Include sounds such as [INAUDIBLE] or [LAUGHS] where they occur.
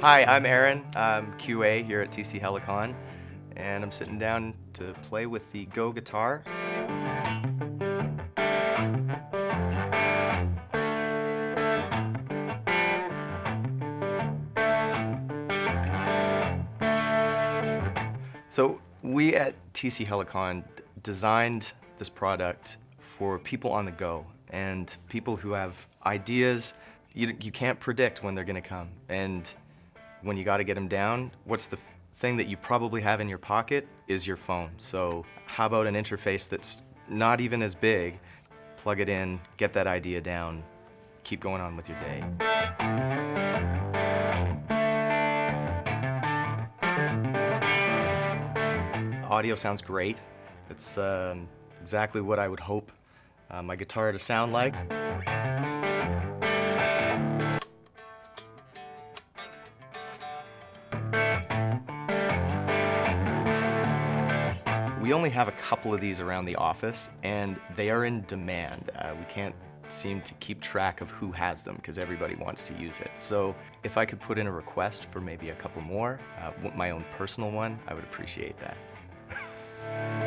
Hi, I'm Aaron. I'm QA here at TC Helicon, and I'm sitting down to play with the Go guitar. So we at TC Helicon designed this product for people on the go and people who have ideas. You, you can't predict when they're gonna come. And when you gotta get them down, what's the thing that you probably have in your pocket is your phone. So how about an interface that's not even as big, plug it in, get that idea down, keep going on with your day. Audio sounds great. It's um, exactly what I would hope uh, my guitar to sound like. We only have a couple of these around the office and they are in demand. Uh, we can't seem to keep track of who has them because everybody wants to use it. So if I could put in a request for maybe a couple more, uh, my own personal one, I would appreciate that. [LAUGHS]